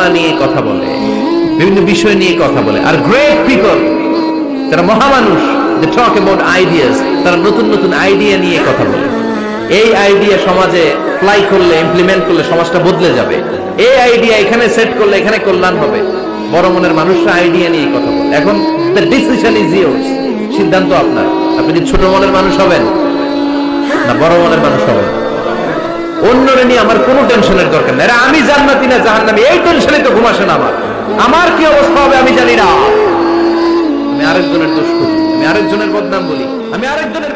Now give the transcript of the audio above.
পরিকল্পনা নিয়ে কথা বলে, বিভিন্ন বিষয় নিয়ে কথা বলে, আর গ্রেট পিপল যারা মহামানুষ তারা নতুন নতুন আইডিয়া নিয়ে কথা বলে। এই আইডিয়া সমাজে করলে ইমপ্লিমেন্ট করলে সমাজটা বদলে যাবে। এই আইডিয়া এখানে সেট করলে এখানে কল্যাণ হবে। বড় মনের মানুষরা আইডিয়া নিয়ে কথা বলে। এখন ডিসিশন ইজ ইয়োর্স সিদ্ধান্ত আপনার। আপনি কি ছোট মনের মানুষ হবেন, না বড় মনের মানুষ হবেন, অন্যরে নিয়ে আমার কোনো টেনশনের দরকার নেই। আমি জান্নাতি না জাহান্নামী, এই টেনশনে তো ঘুম আসে না আমার। আমার কি অবস্থা হবে আমি জানি না। আমি আরেকজনের দোষ করি, আমি আরেকজনের বদনাম বলি, আমি আরেকজনের